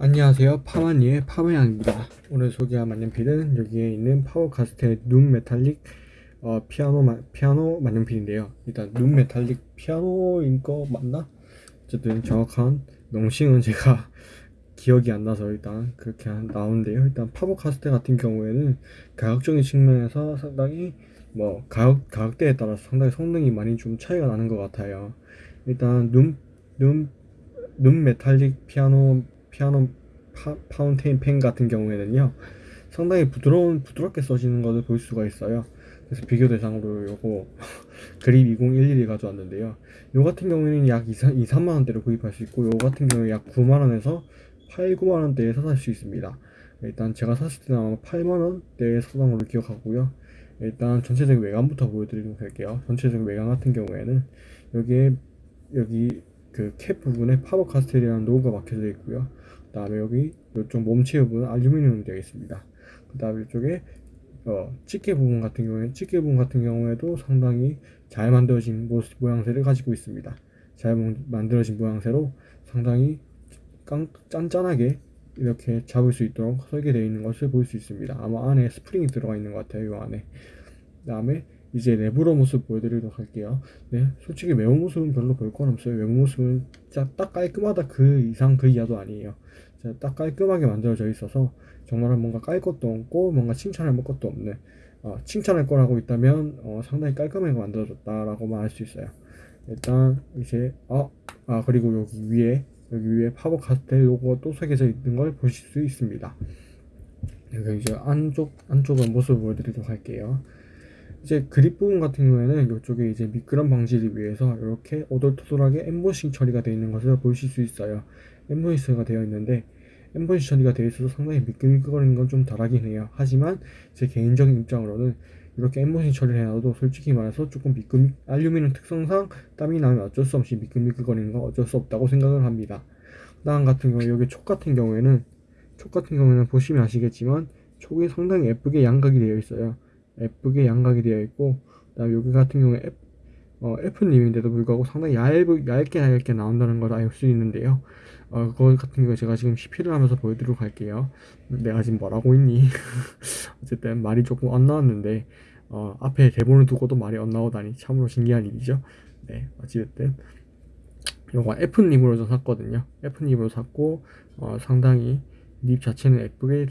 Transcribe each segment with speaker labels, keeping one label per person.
Speaker 1: 안녕하세요. 파마니의 파마양입니다. 오늘 소개할 만년필은 여기에 있는 파버카스텔 Loom Metallic 어, 피아노 마, 피아노 만년필인데요. 일단 Loom Metallic 피아노인 거 맞나? 어쨌든 정확한 명칭은 제가 기억이 안 나서 일단 그렇게 나오는데요. 일단 파버카스텔 같은 경우에는 가격적인 측면에서 상당히 뭐 가격, 가격대에 따라서 상당히 성능이 많이 좀 차이가 나는 것 같아요. 일단 Loom, Loom, Loom Metallic 피아노 피아노 파, fountain pen 같은 경우에는요 상당히 부드러운 부드럽게 써지는 것을 볼 수가 있어요. 그래서 비교 대상으로 요거 그립 2011을 가져왔는데요. 요 같은 경우에는 약 2, 2 3만원대로 구입할 수 있고 요 같은 경우에 약 9만원에서 8, 9만원대에 살수 있습니다. 일단 제가 샀을 때는 아마 8만원대에 사던 걸로 기억하고요. 일단 전체적인 외관부터 보여드리도록 할게요. 전체적인 외관 같은 경우에는 여기에 여기 그 캡 부분에 파버 카스텔이라는 로고가 박혀져 있고요. 그 다음에 여기 이쪽 몸체 부분은 알루미늄으로 되어 있습니다. 그 다음에 이쪽에 어, 집게 부분 같은 경우에 집게 부분 같은 경우에도 상당히 잘 만들어진 모습, 모양새를 가지고 있습니다. 잘 만들어진 모양새로 상당히 깡, 짠짠하게 이렇게 잡을 수 있도록 설계되어 있는 것을 볼 수 있습니다. 아마 안에 스프링이 들어가 있는 것 같아요 이 안에. 그 다음에 이제 내부로 모습 보여드리도록 할게요. 네 솔직히 외부 모습은 별로 볼 건 없어요. 외부 모습은 진짜 딱 깔끔하다. 그 이상 그 이하도 아니에요. 딱 깔끔하게 만들어져 있어서 정말 뭔가 깔 것도 없고 뭔가 칭찬할 것도 없는 어, 칭찬할 거라고 있다면 어, 상당히 깔끔하게 만들어졌다 라고 말할 수 있어요. 일단 이제 아, 아 그리고 여기 위에 여기 위에 파버 카스텔 로고가 또 새겨져 있는 걸 보실 수 있습니다. 여기 이제 안쪽 안쪽의 모습을 보여드리도록 할게요 이제 그립 부분 같은 경우에는 이쪽에 이제 미끄럼 방지를 위해서 이렇게 오돌토돌하게 엠보싱 처리가 되어 있는 것을 보실 수 있어요. 엠보싱가 되어 있는데 엠보싱 처리가 되어 있어서 상당히 미끌미끌거리는 건 좀 덜하긴 해요. 하지만 제 개인적인 입장으로는 이렇게 엠보싱 처리를 해놔도 솔직히 말해서 조금 미끌 알루미늄 특성상 땀이 나면 어쩔 수 없이 미끌미끌거리는 건 어쩔 수 없다고 생각을 합니다. 다음 같은 경우 여기 촉 같은 경우에는 촉 같은 경우에는 보시면 아시겠지만 촉이 상당히 예쁘게 양각이 되어 있어요 예쁘게 양각이 되어 있고 그다음 여기 같은 경우에 F, 어, F님인데도 불구하고 상당히 얇, 얇게 얇게 나온다는 걸 알 수 있는데요. 어, 그거 같은 경우 제가 지금 CP를 하면서 보여드리도록 할게요. 내가 지금 뭐라고 있니? 어쨌든 말이 조금 안 나왔는데 어, 앞에 대본을 두고도 말이 안 나오다니 참으로 신기한 일이죠. 네 어찌됐든 요거 F nib으로 샀거든요. F nib으로 샀고 어, 상당히 nib 자체는 예쁘게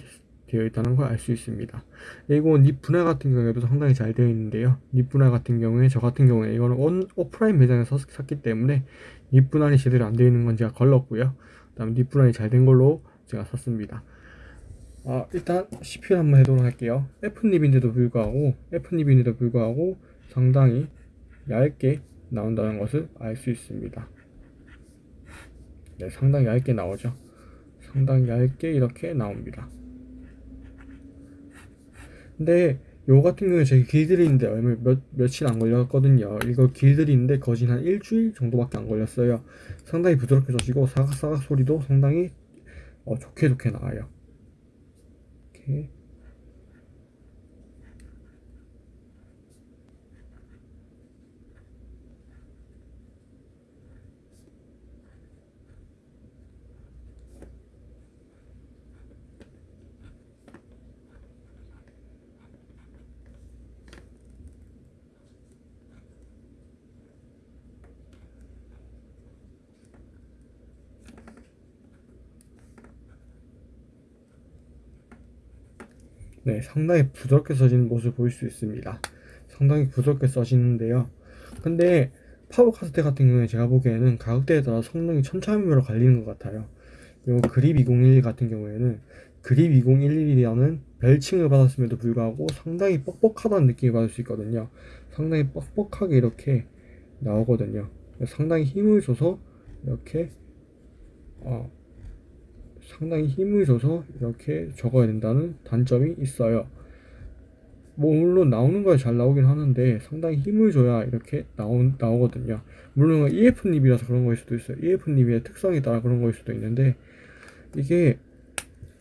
Speaker 1: 되어 있다는 걸 알 수 있습니다. 그리고 nib 분할 같은 경우에도 상당히 잘 되어 있는데요. nib 분할 같은 경우에 저 같은 경우에 이거는 온, 오프라인 매장에서 샀기 때문에 nib 분할이 제대로 안 되어 있는 건 제가 걸렀고요. 그 다음 nib 분할이 잘 된 걸로 제가 샀습니다. 아, 일단 시필 한번 해보도록 할게요. F nib인데도 불구하고 F nib인데도 불구하고 상당히 얇게 나온다는 것을 알 수 있습니다. 네, 상당히 얇게 나오죠. 상당히 얇게 이렇게 나옵니다 근데 요 같은 경우에 제가 길들이는데 얼마 몇, 며칠 안 걸렸거든요. 이거 길들이는데 거진 한 일주일 정도밖에 안 걸렸어요. 상당히 부드럽게 젖이고 사각사각 소리도 상당히 어, 좋게 좋게 나와요. 이렇게 네, 상당히 부드럽게 써지는 모습을 보일 수 있습니다. 상당히 부드럽게 써지는데요. 근데 파워 카스테 같은 경우에 제가 보기에는 가격대에 따라 성능이 천차만별로 갈리는 것 같아요. 요 그립 2011 같은 경우에는 그립 2011이라는 별칭을 받았음에도 불구하고 상당히 뻑뻑하다는 느낌을 받을 수 있거든요. 상당히 뻑뻑하게 이렇게 나오거든요. 상당히 힘을 줘서 이렇게 어, 상당히 힘을 줘서 이렇게 적어야 된다는 단점이 있어요. 뭐 물론 나오는 거에 잘 나오긴 하는데 상당히 힘을 줘야 이렇게 나오, 나오거든요. 물론 EF닙이라서 그런 거일 수도 있어요. EF닙의 특성에 따라 그런 거일 수도 있는데 이게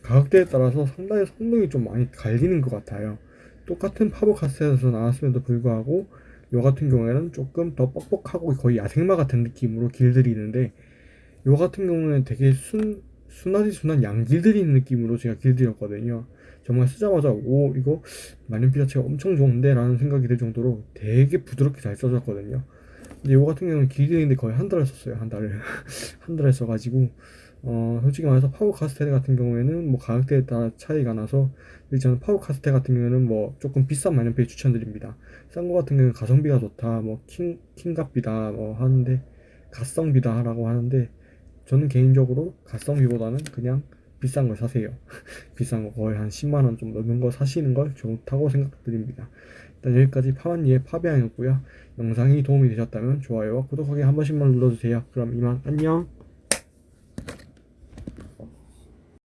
Speaker 1: 가격대에 따라서 상당히 성능이 좀 많이 갈리는 것 같아요. 똑같은 파버 카스에서 나왔음에도 불구하고 요 같은 경우에는 조금 더 뻑뻑하고 거의 야생마 같은 느낌으로 길들이는데 요 같은 경우는 되게 순 순하디 순한 양 길들이는 느낌으로 제가 길들였거든요. 정말 쓰자마자 오 이거 만년필 자체가 엄청 좋은데 라는 생각이 들 정도로 되게 부드럽게 잘 써졌거든요. 근데 이거 같은 경우는 길들이는데 거의 한 달을 썼어요. 한 달을 한 달을 써가지고 어 솔직히 말해서 파버 카스텔 같은 경우에는 뭐 가격대에 따라 차이가 나서 저는 파버 카스텔 같은 경우에는 뭐 조금 비싼 만년필 추천드립니다. 싼 거 같은 경우는 가성비가 좋다, 뭐 킹, 킹값비다 뭐 하는데 가성비다라고 하는데 저는 개인적으로 가성비보다는 그냥 비싼 걸 사세요. 비싼 거 거의 한 10만 원 좀 넘는 거 사시는 걸 좋다고 생각드립니다. 일단 여기까지 파완니의 파비앙이었고요. 영상이 도움이 되셨다면 좋아요와 구독하기 한 번씩만 눌러주세요. 그럼 이만 안녕.